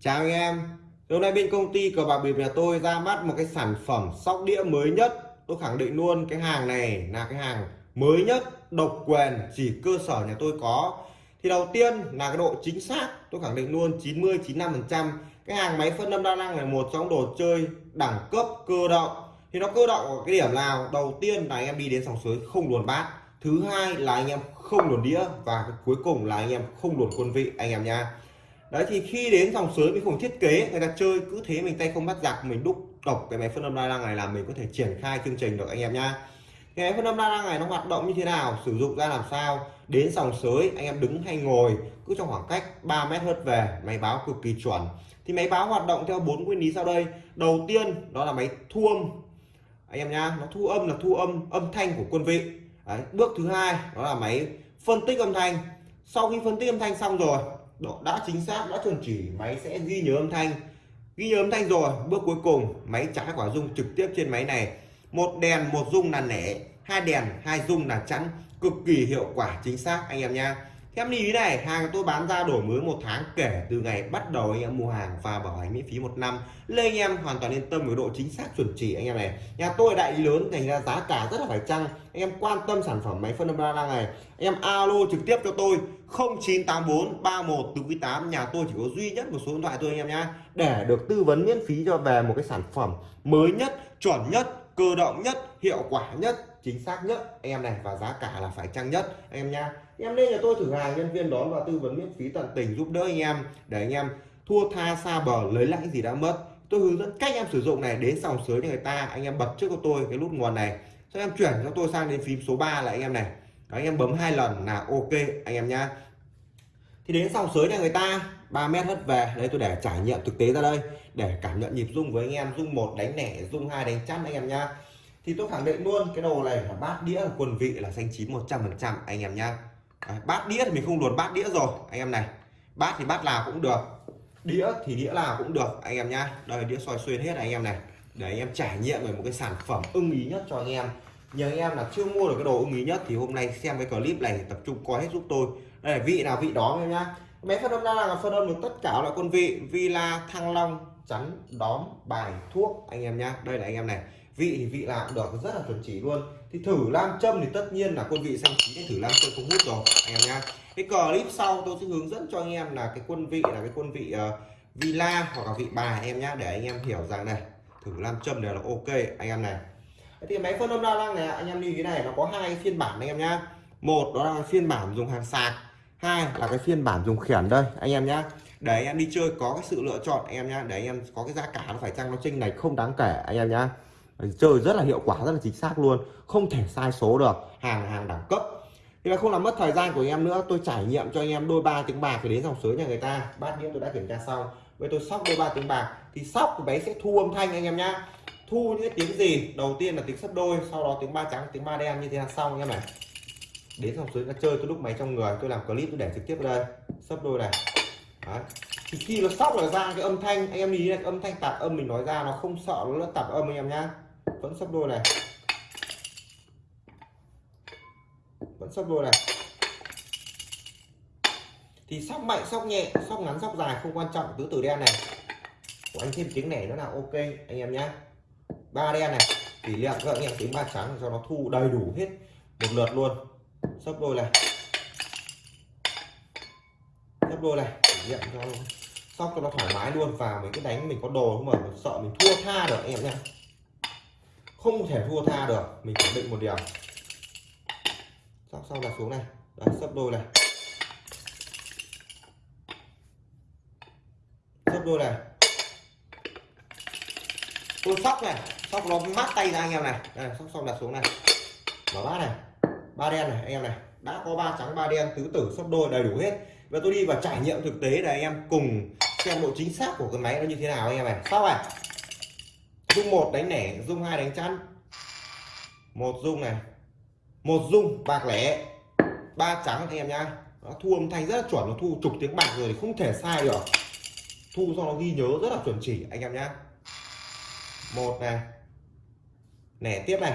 Chào anh em. Hôm nay bên công ty cờ bạc bịp nhà tôi ra mắt một cái sản phẩm sóc đĩa mới nhất. Tôi khẳng định luôn, cái hàng này là cái hàng mới nhất, độc quyền, chỉ cơ sở nhà tôi có. Thì đầu tiên là cái độ chính xác, tôi khẳng định luôn 90-95% Cái hàng máy phân âm đa năng là một trong đồ chơi đẳng cấp, cơ động. Thì nó cơ động ở cái điểm nào? Đầu tiên là anh em đi đến sòng suối không luồn bát. Thứ hai là anh em không luồn đĩa. Và cuối cùng là anh em không luồn quân vị, anh em nha đấy, thì khi đến dòng sới mình không thiết kế, người ta chơi cứ thế mình tay không bắt giặc, mình đúc độc cái máy phân âm đa năng này là mình có thể triển khai chương trình được, anh em nhá. Cái máy phân âm đa năng này nó hoạt động như thế nào, sử dụng ra làm sao, đến dòng sới anh em đứng hay ngồi, cứ trong khoảng cách 3 mét hớt về, máy báo cực kỳ chuẩn. Thì máy báo hoạt động theo bốn nguyên lý sau đây. Đầu tiên, đó là máy thu âm. Anh em nhá, nó thu âm là thu âm âm thanh của quân vị. Đấy. bước thứ hai, đó là máy phân tích âm thanh. Sau khi phân tích âm thanh xong rồi độ, đã chính xác, đã chuẩn chỉ, máy sẽ ghi nhớ âm thanh. Ghi nhớ âm thanh rồi, bước cuối cùng, máy trả quả dung trực tiếp trên máy này. Một đèn, một dung là nẻ, hai đèn, hai dung là chắn cực kỳ hiệu quả, chính xác, anh em nha em lưu ý này, hàng tôi bán ra đổi mới một tháng kể từ ngày bắt đầu anh em mua hàng và bảo hành miễn phí một năm. Lên anh em hoàn toàn yên tâm với độ chính xác chuẩn chỉ anh em này. Nhà tôi đại lý lớn, thành ra giá cả rất là phải chăng? Anh em quan tâm sản phẩm máy phân âm đa năng này. Anh em alo trực tiếp cho tôi 0984 31 từ quý 8 nhà tôi chỉ có duy nhất một số điện thoại thôi anh em nhá. Để được tư vấn miễn phí cho về một cái sản phẩm mới nhất, chuẩn nhất, cơ động nhất, hiệu quả nhất, chính xác nhất em này và giá cả là phải chăng nhất anh em nhá em lên nhà tôi thử hàng nhân viên đón và tư vấn miễn phí tận tình giúp đỡ anh em. Để anh em thua tha xa bờ lấy lại gì đã mất. Tôi hướng dẫn cách em sử dụng này đến sòng sới cho người ta anh em bật trước cho tôi cái nút nguồn này. Sau em chuyển cho tôi sang đến phím số 3 là anh em này. Đó, anh em bấm hai lần là ok anh em nhá. Thì đến sòng sới nhà người ta 3 mét hất về. Đây tôi để trải nghiệm thực tế ra đây để cảm nhận nhịp rung với anh em rung một đánh nẻ rung hai đánh chắn anh em nhá. Thì tôi khẳng định luôn cái đồ này là bát đĩa là quần vị là xanh chín 100 phần trăm anh em nhá. Đấy, bát đĩa thì mình không luồn bát đĩa rồi anh em này. Bát thì bát nào cũng được đĩa thì đĩa nào cũng được anh em nhá. Đây đĩa soi xuyên hết anh em này. Để anh em trải nghiệm về một cái sản phẩm ưng ý nhất cho anh em. Nhờ anh em là chưa mua được cái đồ ưng ý nhất thì hôm nay xem cái clip này tập trung coi hết giúp tôi. Đây là vị nào vị đó anh em nhá. Máy phân âm đa là phân âm được tất cả loại quân vị villa thăng long chắn đóm bài thuốc anh em nhá. Đây là anh em này vị thì vị nào cũng được rất là chuẩn chỉ luôn thì thử nam châm thì tất nhiên là quân vị sang chín thử nam châm không hút rồi anh em nha cái clip sau tôi sẽ hướng dẫn cho anh em là cái quân vị là cái quân vị uh, villa hoặc là vị bài em nhá để anh em hiểu rằng này thử nam châm đều là ok anh em này thì máy phân âm đa năng này anh em đi cái này nó có hai phiên bản anh em nhá một đó là phiên bản dùng hàng sạc hai là cái phiên bản dùng khiển đây anh em nhá để anh em đi chơi có cái sự lựa chọn anh em nhá để anh em có cái giá cả nó phải chăng nó chênh này không đáng kể anh em nhá chơi rất là hiệu quả, rất là chính xác luôn. Không thể sai số được. Hàng hàng đẳng cấp. Thì là không làm mất thời gian của anh em nữa. Tôi trải nghiệm cho anh em đôi ba tiếng bạc thì đến dòng sới nhà người ta. Bát đĩa tôi đã kiểm tra xong. Với tôi sóc đôi ba tiếng bạc thì sóc bé sẽ thu âm thanh anh em nhá. Thu những tiếng gì? Đầu tiên là tiếng sấp đôi, sau đó tiếng ba trắng, tiếng ba đen như thế là xong anh em này. Đến dòng sới đã chơi tôi lúc máy trong người. Tôi làm clip, tôi để trực tiếp đây. Sấp đôi này. Đấy. thì khi nó sóc là ra cái âm thanh, anh em nhìn này âm thanh tạp âm mình nói ra, nó không sợ, nó tạp âm anh em nhá vẫn sắp đôi này. Vẫn sắp đôi này. Thì sóc mạnh, sóc nhẹ, sóc ngắn, sóc dài không quan trọng, tứ tử đen này. Của anh thêm tiếng này nó là ok, anh em nhá. Ba đen này tỷ lệ các anh em tiếng ba trắng, cho nó thu đầy đủ hết một lượt luôn. Sấp đôi này. Sấp đôi này tỷ lệ cho, sóc cho nó thoải mái luôn và mình cứ đánh mình có đồ không mà mình sợ mình thua tha được, anh em nhá không thể thua tha được. Mình khẳng định một điều sắp xong là xuống này. Đấy sắp đôi này. Sắp đôi này. Tôi sóc này. Sóc nó mát tay ra anh em này. Đây, sóc xong là xuống này. Mở bát này. Ba đen này anh em này. Đã có ba trắng ba đen tứ tử sấp đôi đầy đủ hết. Và tôi đi vào trải nghiệm thực tế để anh em cùng xem độ chính xác của cái máy nó như thế nào anh em này. Sóc này dung một đánh nẻ, dung hai đánh chắn. Một dung này. Một dung, bạc lẻ. Ba trắng anh em nhá. Nó thu âm thanh rất là chuẩn, nó thu chục tiếng bạc rồi thì không thể sai được. Thu do nó ghi nhớ rất là chuẩn chỉ, anh em nhá. Một này. Nẻ tiếp này.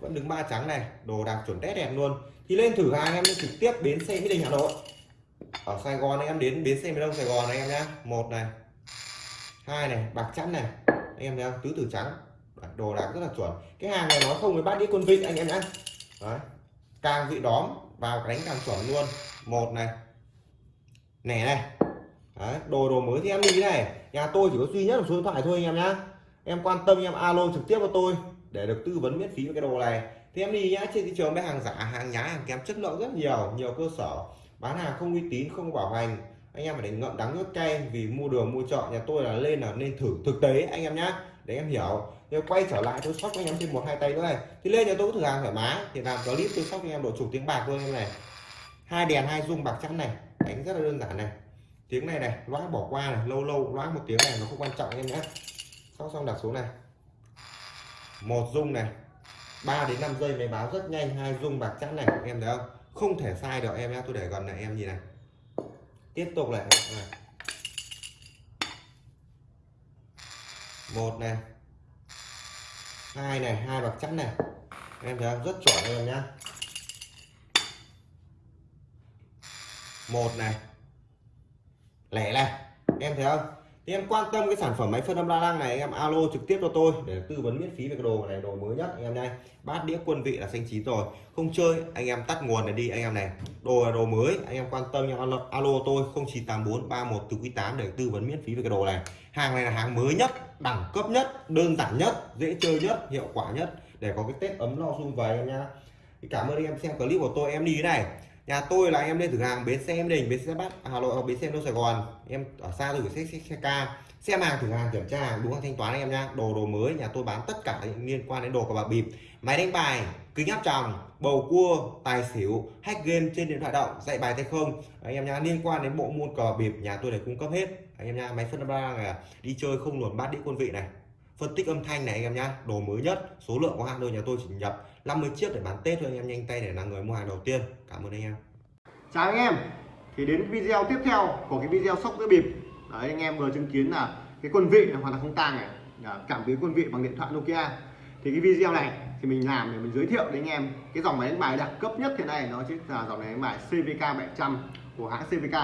Vẫn đứng ba trắng này. Đồ đạc chuẩn tét đẹp luôn. Thì lên thử hàng em trực tiếp bến xe mỹ đình hà nội. Ở sài gòn anh em đến bến xe miền đông sài gòn này anh em nhá. Một này. Hai này, bạc chắn này anh em thấy không tứ tử trắng. Đấy, đồ đạc rất là chuẩn. Cái hàng này nó không với bát đĩa quân vị anh em nhá Đấy. càng vị đóm vào đánh càng chuẩn luôn. Một này. Nẻ này. Đấy, đồ đồ mới thì em đi này nhà tôi chỉ có duy nhất một số điện thoại thôi anh em nhá em quan tâm em alo trực tiếp cho tôi để được tư vấn miễn phí về cái đồ này. Thì em đi nhá trên thị trường mấy hàng giả hàng nhái hàng kém chất lượng rất nhiều nhiều cơ sở. Bán hàng không uy tín không bảo hành anh em phải để ngậm đắng nước cay vì mua đường, mua chợ nhà tôi là lên là nên thử thực tế, anh em nhá. Để em hiểu. Nếu quay trở lại, tôi sóc anh em thêm một, hai tay nữa này. Thì lên nhà tôi thử hàng thoải mái. Thì làm clip, tôi sóc anh em độ chục tiếng bạc thôi em này. Hai đèn, hai dung bạc trắng này. Đánh rất là đơn giản này. Tiếng này này loãng bỏ qua này. Lâu lâu loãng một tiếng này, nó không quan trọng em nhé. Sóc xong đặt xuống này. Một dung này. 3 đến 5 giây máy báo rất nhanh. Hai dung bạc trắng này. Em thấy không? Không thể sai được em nhé tôi để gần này, em nhìn này tiếp tục lại này. một này. Hai này, hai bạc chắn này. Em thấy rất chuẩn em nhá. Một này. Lẻ này. Em thấy không? Thì em quan tâm cái sản phẩm máy phân âm la lăng này em alo trực tiếp cho tôi để tư vấn miễn phí về cái đồ này đồ mới nhất anh em đây bát đĩa quân vị là xanh chín rồi. Không chơi anh em tắt nguồn này đi anh em này. Đồ là đồ mới anh em quan tâm em alo, alo tôi 0984 31 từ quý 8 để tư vấn miễn phí về cái đồ này. Hàng này là hàng mới nhất đẳng cấp nhất đơn giản nhất dễ chơi nhất hiệu quả nhất để có cái tết ấm no sung vầy em nhá. Cảm ơn anh em xem clip của tôi em đi thế này nhà tôi là anh em lên thử hàng bến xe em đình bến xe bắc à, hà nội hoặc bến xe đông sài gòn. Em ở xa thử gửi xe, xe, xe ca. Xem hàng thử hàng kiểm tra hàng đúng thanh toán anh em nha đồ đồ mới nhà tôi bán tất cả những liên quan đến đồ của bà bịp. Máy đánh bài kính áp tròng bầu cua tài xỉu hack game trên điện thoại động dạy bài tay không. Anh em nha liên quan đến bộ môn cờ bịp nhà tôi để cung cấp hết. Anh em nha máy phân ba này à, đi chơi không luồn bát đĩa quân vị này. Phân tích âm thanh này anh em nhá đồ mới nhất số lượng có hạn thôi nhà tôi chỉ nhập 50 chiếc để bán tết thôi anh em nhanh tay để là người mua hàng đầu tiên. Cảm ơn anh em. Chào anh em. Thì đến video tiếp theo của cái video sóc giữa bịp. Đấy anh em vừa chứng kiến là cái quân vị hoàn toàn không tang này. Cảm biến quân vị bằng điện thoại Nokia. Thì cái video này thì mình làm để mình giới thiệu đến anh em cái dòng máy đánh bài đẳng cấp nhất thế này. nó chính là dòng máy đánh bài CVK 700 của hãng CVK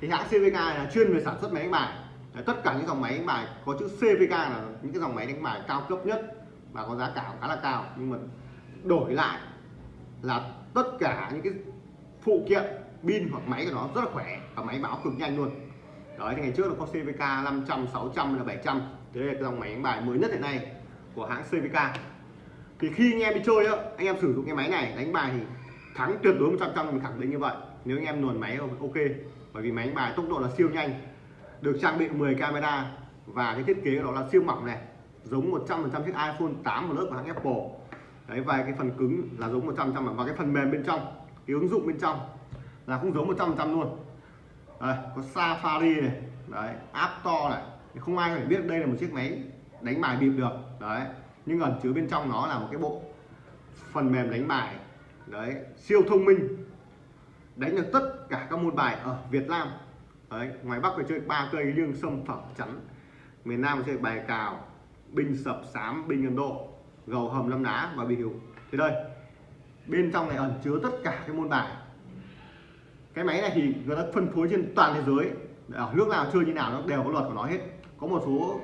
thì hãng CVK là chuyên về sản xuất máy đánh bài. Đấy, tất cả những dòng máy đánh bài có chữ CVK là những cái dòng máy đánh bài cao cấp nhất và có giá cả khá là cao. Nhưng mà đổi lại là tất cả những cái phụ kiện, pin hoặc máy của nó rất là khỏe và máy báo cực nhanh luôn. Đấy, thì ngày trước là có CVK 500 600 là 700 thế đây là cái dòng máy đánh bài mới nhất hiện nay của hãng CVK thì khi anh em đi chơi á, anh em sử dụng cái máy này đánh bài thì thắng tuyệt đối 100 trăm mình khẳng định như vậy. Nếu anh em luồn máy ok, bởi vì máy đánh bài tốc độ là siêu nhanh, được trang bị 10 camera và cái thiết kế đó là siêu mỏng này, giống 100% chiếc iPhone 8 một lớp của hãng Apple đấy và cái phần cứng là giống 100 trăm và cái phần mềm bên trong cái ứng dụng bên trong là cũng giống 100% luôn. Đây, có Safari này đấy App Store này. Không ai phải biết đây là một chiếc máy đánh bài bịp được. Đấy nhưng ẩn chứa bên trong nó là một cái bộ phần mềm đánh bài đấy siêu thông minh. Đánh được tất cả các môn bài ở Việt Nam. Đấy ngoài Bắc phải chơi ba cây liêng sâm phẩm chắn. Miền Nam chơi bài cào binh sập sám binh Ấn Độ gầu hầm lâm đá và bị hiệu thì đây bên trong này ẩn chứa tất cả cái môn bài. Cái máy này thì người ta phân phối trên toàn thế giới. Ở nước nào chơi như nào nó đều có luật của nó hết. Có một số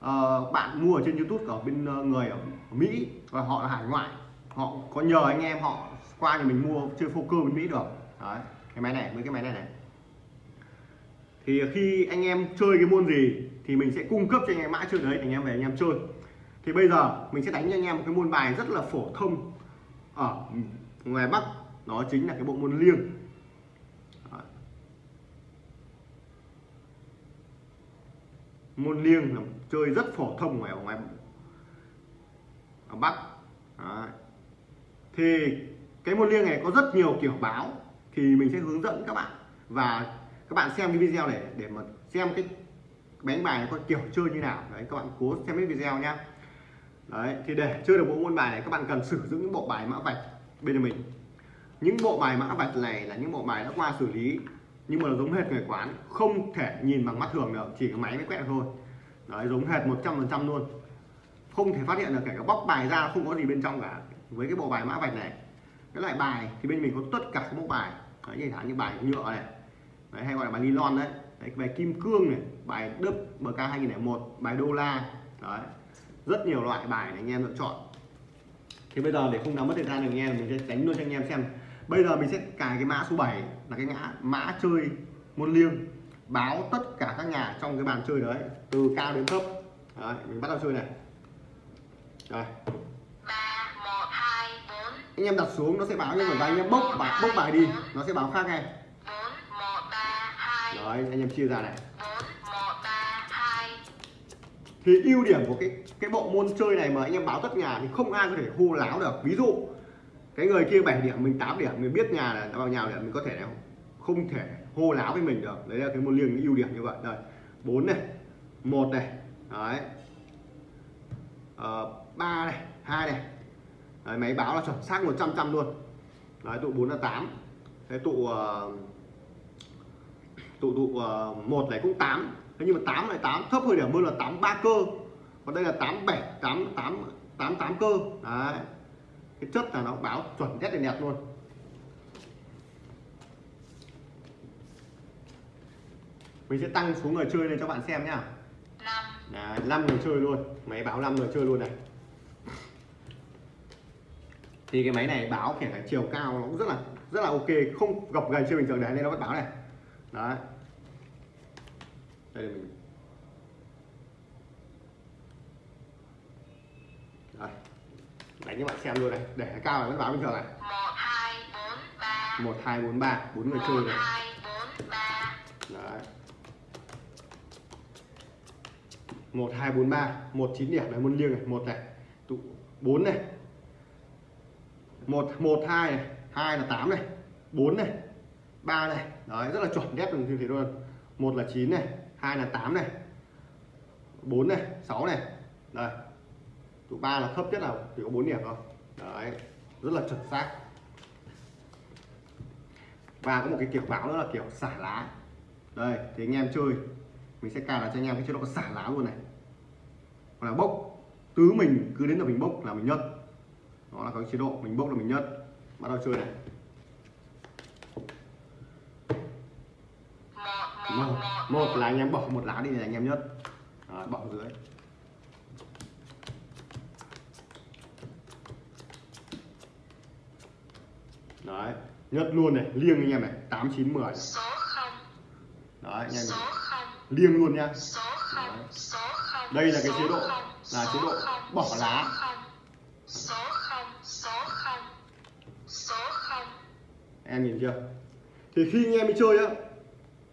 uh, bạn mua ở trên youtube ở bên uh, người ở mỹ và họ là hải ngoại. Họ có nhờ anh em họ qua thì mình mua chơi poker bên mỹ được. Đấy cái máy này với cái máy này này. Thì khi anh em chơi cái môn gì thì mình sẽ cung cấp cho anh em mã chơi đấy anh em về anh em chơi thì bây giờ mình sẽ đánh cho anh em một cái môn bài rất là phổ thông. Ở ngoài bắc, đó chính là cái bộ môn liêng. Môn liêng là chơi rất phổ thông ngoài ở ngoài ở bắc. Đấy. thì cái môn liêng này có rất nhiều kiểu báo, thì mình sẽ hướng dẫn các bạn. Và các bạn xem cái video này để mà xem cái đánh bài có kiểu chơi như nào. Đấy, các bạn cố xem cái video nhá đấy thì để chơi được bộ môn bài này các bạn cần sử dụng những bộ bài mã vạch bên mình. Những bộ bài mã vạch này là những bộ bài đã qua xử lý nhưng mà nó giống hệt người quán không thể nhìn bằng mắt thường được chỉ có máy mới quét được thôi. Đấy giống hệt 100% luôn. Không thể phát hiện được kể cả bóc bài ra không có gì bên trong cả. Với cái bộ bài mã vạch này cái loại bài thì bên mình có tất cả các bộ bài. Đấy, như như bài nhựa này đấy, hay gọi là bài nylon đấy. Đấy, bài kim cương này bài đức bk 2001 bài đô la đấy rất nhiều loại bài để anh em lựa chọn. Thì bây giờ để không làm mất thời gian được anh em mình sẽ đánh luôn cho anh em xem. Bây giờ mình sẽ cài cái mã số 7 là cái mã mã chơi môn liêng. Báo tất cả các nhà trong cái bàn chơi đấy từ cao đến thấp. Đấy, mình bắt đầu chơi này. Rồi anh em đặt xuống nó sẽ báo nhưng mà anh em bốc bài bốc bài đi. Nó sẽ báo khác ngay. Hai. Đấy anh em chia ra này thì ưu điểm của cái cái bộ môn chơi này mà anh em báo tất nhà thì không ai có thể hô láo được. Ví dụ cái người kia 7 điểm mình 8 điểm mình biết nhà là vào nhà để mình có thể là không thể hô láo với mình được. Đấy là cái môn liêng ưu điểm như vậy. Đây bốn này một này đấy. Ờ, 3 này hai này. Đấy, máy báo là chuẩn xác 100 trăm luôn. Đấy tụ 4 là 8 thế tụ uh, tụ tụ uh, một này cũng 8 thế nhưng mà 8 này 8 thấp hơn điểm hơn là 8 ba cơ. Còn đây là 8 7 8 8 8 8 cơ. Đấy. Cái chất là nó báo chuẩn nhất đẹp luôn. Mình sẽ tăng số người chơi lên cho bạn xem nhá. Năm. Đấy, 5 người chơi luôn. Máy báo 5 người chơi luôn này. Thì cái máy này báo kể cả chiều cao nó cũng rất là rất là ok. Không gập gầy chưa bình thường đấy nên nó vẫn báo này. Đấy đây là mình. Đây. Đánh cho bạn xem luôn này để cao này vẫn báo bình thường này. Một, hai, bốn, ba. Bốn người chơi này. Hai bốn ba đấy. Một, hai, bốn, ba. Một, chín điểm. Này môn liêng này. Một này. Tụ, bốn này. Một một, hai này. Hai là tám này. Bốn này. Ba này. Đấy, rất là chuẩn đét như thế luôn. Một là chín này hai là tám này. Bốn này, sáu này. Đây. Tụ ba là thấp nhất là chỉ có bốn điểm thôi. Đấy, rất là chuẩn xác. Và có một cái kiểu báo nữa là kiểu xả lá. Đây, thì anh em chơi. Mình sẽ cài là cho anh em cái chế độ xả lá luôn này. Hoặc là bốc. Tứ mình cứ đến là mình bốc là mình nhất. Đó là cái chế độ mình bốc là mình nhất. Bắt đầu chơi này. Một một một, là anh em bỏ một lá đi là anh em nhất đó, bỏ dưới. Đấy nhất luôn này liêng anh em này tám chín mười. Đấy anh em này. liêng luôn nha không. Đây là cái chế độ, là chế độ bỏ lá. em nhìn chưa? Thì khi anh em đi chơi á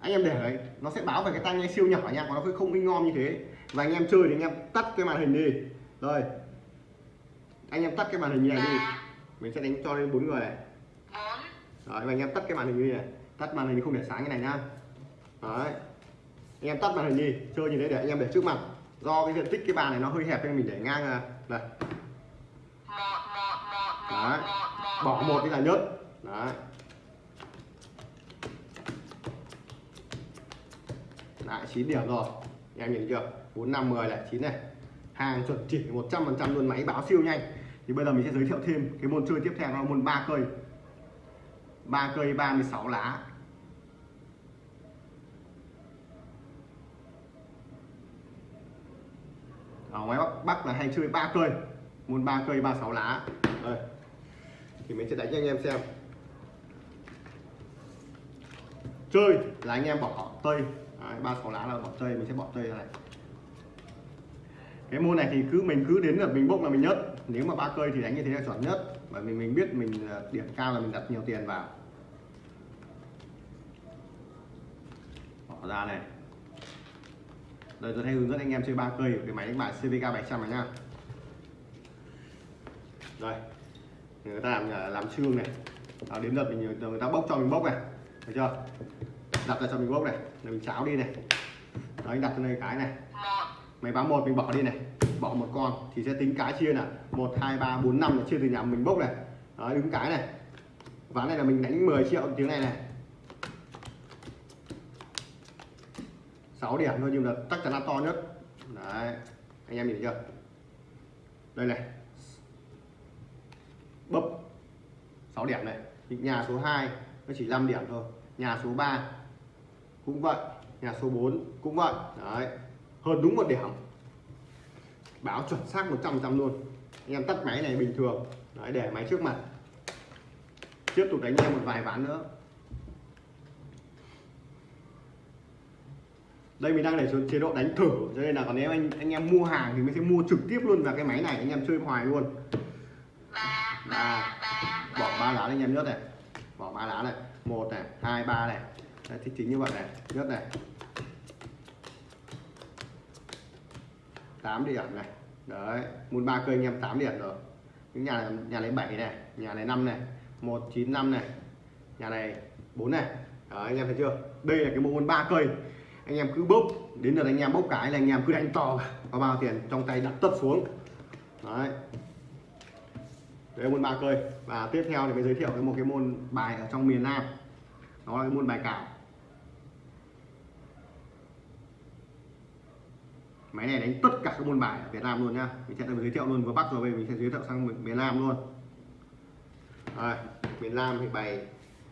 anh em để đấy, nó sẽ báo về cái tai nghe siêu nhỏ nha còn nó không in ngon như thế. Và anh em chơi thì anh em tắt cái màn hình đi. Rồi. Anh em tắt cái màn hình như này đi. Mình sẽ đánh cho lên bốn người này. Đấy, và anh em tắt cái màn hình như này tắt màn hình không để sáng như này nha. Đấy. Anh em tắt màn hình đi, chơi như thế để anh em để trước mặt. Do cái diện tích cái bàn này nó hơi hẹp nên mình để ngang ra đây. Đấy. bỏ một đi là nhất đấy. Lại 9 điểm rồi. Em nhìn chưa? 4 5 10 lại 9 này. Hàng chuẩn chỉ 100% luôn máy báo siêu nhanh. Thì bây giờ mình sẽ giới thiệu thêm cái môn chơi tiếp theo là môn ba cây. Ba cây 36 lá. Ở ngoài Bắc, Bắc là hay chơi ba cây. Môn ba cây 36 lá. Đây. Thì mình sẽ đánh cho anh em xem. Chơi là anh em bỏ tây ba sáu lá là bỏ tây mình sẽ bỏ tây ra này. Cái môn này thì cứ mình cứ đến là mình bốc là mình nhất nếu mà ba cây thì đánh như thế là chuẩn nhất. Bởi vì mình biết mình ờ, điểm cao là mình đặt nhiều tiền vào. Bỏ ra này. Đây, tôi hay hướng dẫn anh em chơi ba cây của cái máy đánh bài CVK 700 này nhá. Đây. Người ta làm ờ, làm trương này. Đến lượt mình, người ta bốc cho mình bốc này. Được chưa? Đặt ra cho mình bốc này mình cháo đi này. Đấy anh đặt cho đây cái này. Máy báo một mình bỏ đi này. Bỏ một con thì sẽ tính cái chia là một hai ba bốn năm là chia từ nhà mình bốc này. Đấy, đứng cái này. Ván này là mình đánh 10 triệu tiếng này này. 6 điểm thôi nhưng mà chắc chắn là to nhất. Đấy anh em nhìn thấy chưa? Đây này. Bấp 6 điểm này. Thì nhà số 2 nó chỉ 5 điểm thôi. Nhà số 3 cũng vậy nhà số 4 cũng vậy. Đấy hơn đúng một điểm. Báo chuẩn xác 100 trăm luôn. Anh em tắt máy này bình thường. Đấy, để máy trước mặt. Tiếp tục đánh em một vài ván nữa. Đây mình đang để xuống chế độ đánh thử cho nên là còn nếu anh anh em mua hàng thì mình sẽ mua trực tiếp luôn vào cái máy này. Anh em chơi hoài luôn. Ba ba ba bỏ ba lá lên anh em nhất này. Bỏ ba lá này. Một này hai ba này. Đấy, thì chính như vậy này nhất này. 8 điểm này. Đấy muốn ba cây anh em 8 điểm rồi. Những nhà này, nhà này 7 này nhà này 5 này 195 này. Nhà này 4 này. Đấy, anh em thấy chưa? Đây là cái bộ môn ba cây. Anh em cứ bốc đến lượt anh em bốc cái là anh em cứ đánh to có bao tiền trong tay đặt tất xuống. Đấy. Đấy môn ba cây. Và tiếp theo thì mới giới thiệu cái một cái môn bài ở trong miền Nam. Đó là cái môn bài cào máy này đánh tất cả các môn bài ở Việt Nam luôn nhá. Mình sẽ giới thiệu luôn vừa Bắc rồi bây mình sẽ giới thiệu sang miền- Nam luôn. À, miền Nam thì bài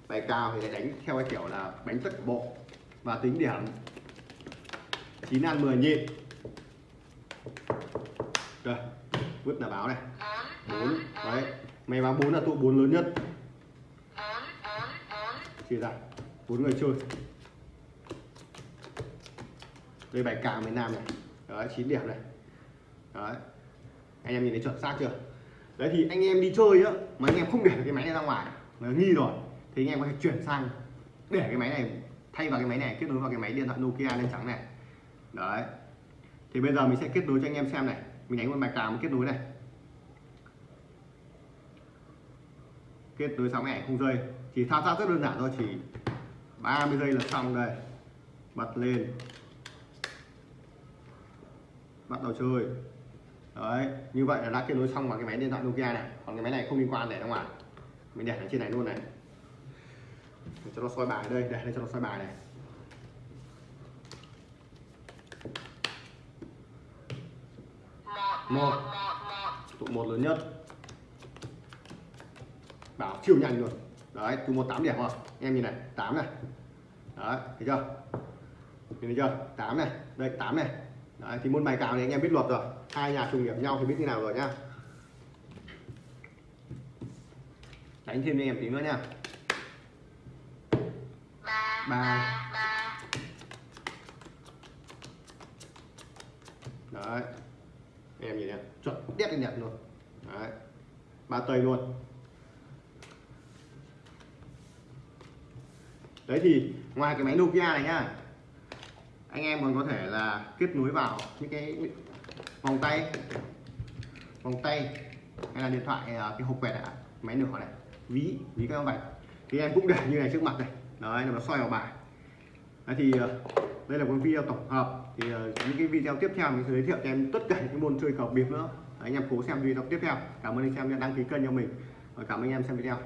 bài cao thì đánh theo cái kiểu là đánh tất cả bộ và tính điểm. 9 ăn 10 nhịp. Rồi vứt là báo này. Bốn 4 đấy. Mày báo 4 là tụ 4 lớn nhất. Chỉ ra bốn người chơi. Đây bài cào miền Nam này đấy 9 điểm này. Đấy. Anh em nhìn thấy chuẩn xác chưa? Đấy thì anh em đi chơi á mà anh em không để cái máy này ra ngoài mà nghi rồi thì anh em có thể chuyển sang để cái máy này thay vào cái máy này kết nối vào cái máy điện thoại Nokia lên trắng này. Đấy. Thì bây giờ mình sẽ kết nối cho anh em xem này. Mình đánh một bài cào mình kết nối này. Kết nối xong này không rơi, chỉ thao tác rất đơn giản thôi chỉ 30 giây là xong đây. Bật lên bắt đầu chơi. Đấy, như vậy là đã kết nối xong vào cái máy điện thoại Nokia này. Còn cái máy này không liên quan để ra ngoài. Mình để ở trên này luôn này. Để cho nó soi bài đây, để đây cho nó soi bài này. Một. Tụ một lớn nhất. Bảo siêu nhanh luôn. Đấy, tụ một tám điểm không? em nhìn này, tám này. Đấy, thấy chưa? Nhìn thấy chưa? Tám này. Đây, tám này đấy, thì môn bài cào này anh em biết luật rồi. Hai nhà trùng điểm nhau thì biết như nào rồi nhá. Đánh thêm cho em tí nữa nha ba. Ba. ba đấy. Em nhìn này, chuẩn đét lên nhật luôn. Đấy. Ba tây luôn. Đấy thì, ngoài cái máy Nokia này nhá anh em còn có thể là kết nối vào những cái vòng tay vòng tay hay là điện thoại à, cái hộp quẹt này, máy nửa này ví ví các bạn thì em cũng để như này trước mặt này. Đấy là nó soi vào bài. Đấy thì à, đây là một video tổng hợp. Thì à, những cái video tiếp theo mình sẽ giới thiệu cho em tất cả những cái môn chơi cờ bịp nữa. Đấy, anh em cố xem video tiếp theo. Cảm ơn anh em đã đăng ký kênh cho mình. Và cảm ơn anh em xem video.